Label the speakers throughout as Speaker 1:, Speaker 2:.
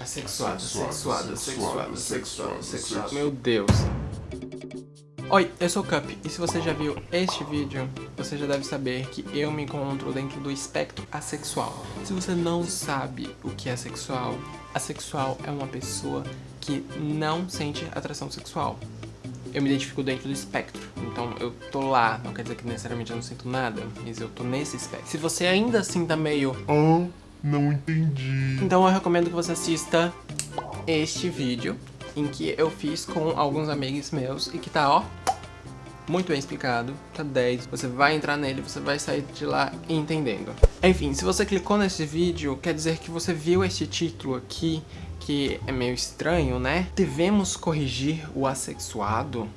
Speaker 1: Assexuado, sexuado, sexuado, sexuado, sexuado.
Speaker 2: Meu Deus. Oi, eu sou o Cup, e se você já viu este vídeo, você já deve saber que eu me encontro dentro do espectro assexual. Se você não sabe o que é sexual, assexual é uma pessoa que não sente atração sexual. Eu me identifico dentro do espectro, então eu tô lá, não quer dizer que necessariamente eu não sinto nada, mas eu tô nesse espectro. Se você ainda assim tá meio...
Speaker 1: Ah, não entendi.
Speaker 2: Então eu recomendo que você assista este vídeo em que eu fiz com alguns amigos meus e que tá, ó, muito bem explicado, tá 10. Você vai entrar nele, você vai sair de lá entendendo. Enfim, se você clicou nesse vídeo, quer dizer que você viu este título aqui, que é meio estranho, né? Devemos corrigir o assexuado?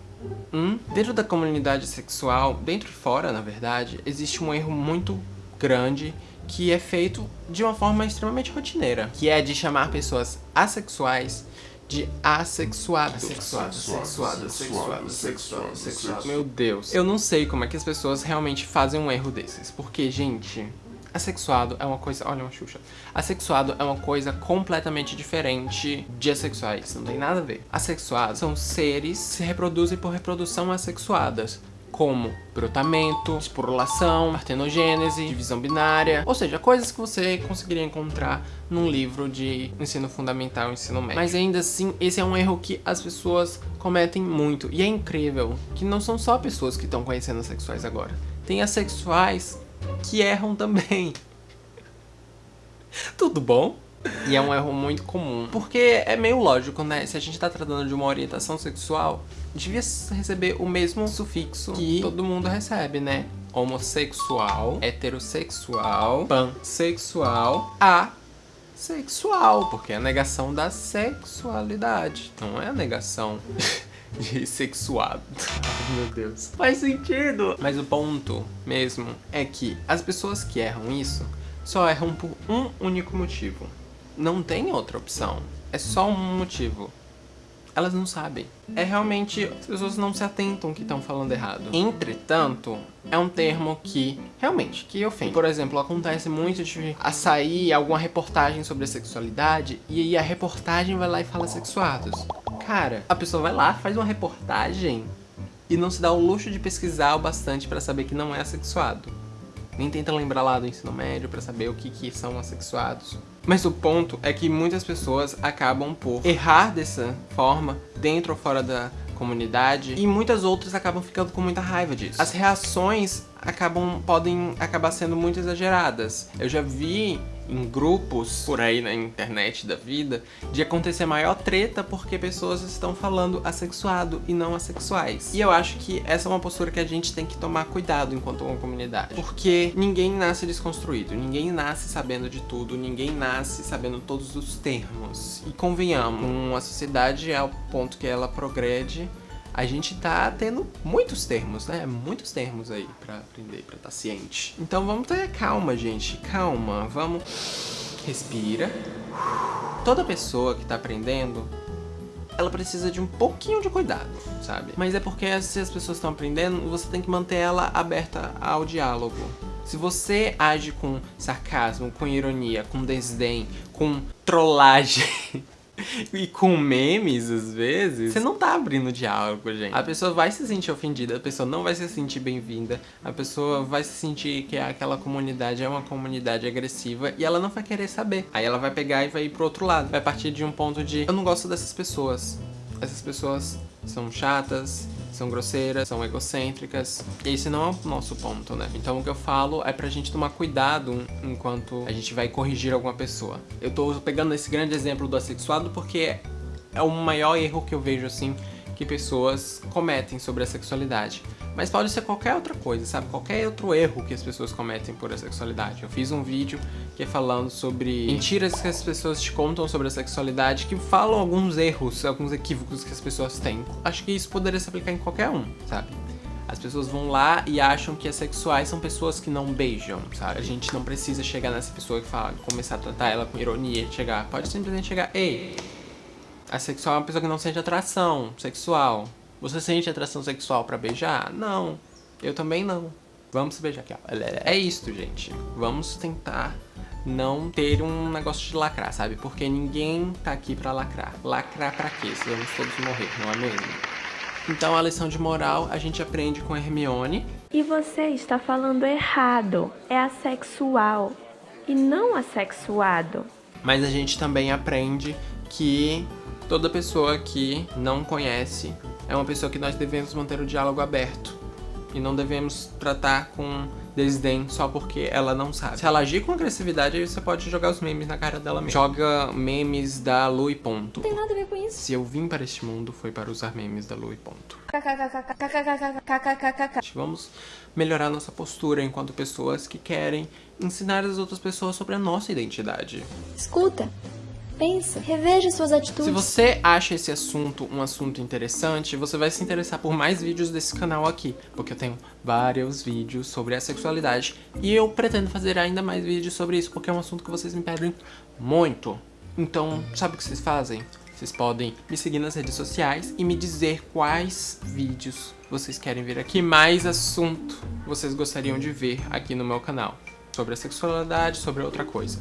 Speaker 2: Hum? Dentro da comunidade sexual, dentro e fora, na verdade, existe um erro muito grande que é feito de uma forma extremamente rotineira, que é de chamar pessoas assexuais de assexuado.
Speaker 1: Sexuado, sexuado, sexuado, sexuado, sexuado.
Speaker 2: Meu Deus. Eu não sei como é que as pessoas realmente fazem um erro desses, porque, gente... Assexuado é uma coisa... Olha uma xuxa. Assexuado é uma coisa completamente diferente de assexuais. Não tem nada a ver. Assexuados são seres que se reproduzem por reprodução assexuadas como brotamento, esporulação, partenogênese, divisão binária, ou seja, coisas que você conseguiria encontrar num livro de ensino fundamental e ensino médio. Mas ainda assim, esse é um erro que as pessoas cometem muito, e é incrível que não são só pessoas que estão conhecendo as sexuais agora. Tem assexuais que erram também. Tudo bom? E é um erro muito comum. Porque é meio lógico, né? Se a gente tá tratando de uma orientação sexual, devia receber o mesmo sufixo que todo mundo recebe, né? Homossexual, heterossexual, pansexual, asexual. Porque é a negação da sexualidade. Não é a negação de sexuado. Meu Deus. Faz sentido. Mas o ponto mesmo é que as pessoas que erram isso só erram por um único motivo não tem outra opção. É só um motivo. Elas não sabem. É realmente, as pessoas não se atentam que estão falando errado. Entretanto, é um termo que, realmente, que ofende. Por exemplo, acontece muito de sair alguma reportagem sobre a sexualidade e aí a reportagem vai lá e fala sexuados. Cara, a pessoa vai lá, faz uma reportagem e não se dá o luxo de pesquisar o bastante pra saber que não é assexuado. Nem tenta lembrar lá do ensino médio pra saber o que, que são assexuados. Mas o ponto é que muitas pessoas acabam por errar dessa forma, dentro ou fora da comunidade, e muitas outras acabam ficando com muita raiva disso. As reações acabam, podem acabar sendo muito exageradas. Eu já vi em grupos por aí na internet da vida de acontecer maior treta porque pessoas estão falando assexuado e não assexuais. E eu acho que essa é uma postura que a gente tem que tomar cuidado enquanto uma comunidade. Porque ninguém nasce desconstruído, ninguém nasce sabendo de tudo, ninguém nasce sabendo todos os termos. E convenhamos, uma sociedade ao ponto que ela progrede a gente tá tendo muitos termos, né? Muitos termos aí pra aprender, pra estar tá ciente. Então vamos ter calma, gente. Calma, vamos... Respira. Toda pessoa que tá aprendendo, ela precisa de um pouquinho de cuidado, sabe? Mas é porque se as pessoas estão aprendendo, você tem que manter ela aberta ao diálogo. Se você age com sarcasmo, com ironia, com desdém, com trollagem... e com memes, às vezes, você não tá abrindo diálogo, gente. A pessoa vai se sentir ofendida, a pessoa não vai se sentir bem-vinda, a pessoa vai se sentir que aquela comunidade é uma comunidade agressiva e ela não vai querer saber. Aí ela vai pegar e vai ir pro outro lado. Vai partir de um ponto de, eu não gosto dessas pessoas. Essas pessoas são chatas, são grosseiras, são egocêntricas. E esse não é o nosso ponto, né? Então o que eu falo é pra gente tomar cuidado enquanto a gente vai corrigir alguma pessoa. Eu tô pegando esse grande exemplo do assexuado porque é o maior erro que eu vejo, assim, que pessoas cometem sobre a sexualidade. Mas pode ser qualquer outra coisa, sabe? Qualquer outro erro que as pessoas cometem por a sexualidade. Eu fiz um vídeo que é falando sobre mentiras que as pessoas te contam sobre a sexualidade, que falam alguns erros, alguns equívocos que as pessoas têm. Acho que isso poderia se aplicar em qualquer um, sabe? As pessoas vão lá e acham que as sexuais são pessoas que não beijam, sabe? A gente não precisa chegar nessa pessoa que fala, começar a tratar ela com ironia, chegar. Pode simplesmente chegar, ei, a sexual é uma pessoa que não sente atração sexual. Você sente atração sexual pra beijar? Não. Eu também não. Vamos se beijar aqui, ó. É isso, gente. Vamos tentar não ter um negócio de lacrar, sabe? Porque ninguém tá aqui pra lacrar. Lacrar pra quê? Se vamos todos morrer, não é mesmo? Então a lição de moral a gente aprende com Hermione.
Speaker 3: E você está falando errado. É assexual e não assexuado.
Speaker 2: Mas a gente também aprende que toda pessoa que não conhece é uma pessoa que nós devemos manter o diálogo aberto. E não devemos tratar com desdém só porque ela não sabe. Se ela agir com agressividade, aí você pode jogar os memes na cara dela mesmo. Joga memes da Lu e ponto.
Speaker 3: Não tem nada a ver com isso.
Speaker 2: Se eu vim para este mundo, foi para usar memes da Lu e ponto. Vamos melhorar nossa postura enquanto pessoas que querem ensinar as outras pessoas sobre a nossa identidade.
Speaker 3: Escuta, pensa, reveja suas atitudes.
Speaker 2: Se você acha esse assunto um assunto interessante, você vai se interessar por mais vídeos desse canal aqui, porque eu tenho vários vídeos sobre a sexualidade e eu pretendo fazer ainda mais vídeos sobre isso, porque é um assunto que vocês me pedem muito. Então, sabe o que vocês fazem? Vocês podem me seguir nas redes sociais e me dizer quais vídeos vocês querem ver aqui, mais assunto vocês gostariam de ver aqui no meu canal. Sobre a sexualidade, sobre outra coisa.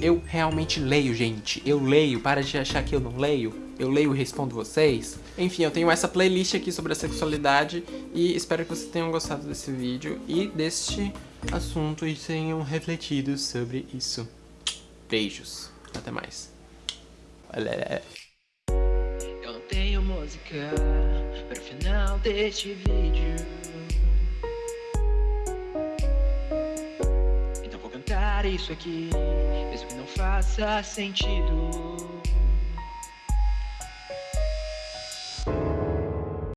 Speaker 2: Eu realmente leio, gente. Eu leio. Para de achar que eu não leio. Eu leio e respondo vocês. Enfim, eu tenho essa playlist aqui sobre a sexualidade e espero que vocês tenham gostado desse vídeo e deste assunto e tenham refletido sobre isso. Beijos. Até mais.
Speaker 4: Eu não tenho música para o final deste vídeo. Isso aqui, mesmo que não faça sentido.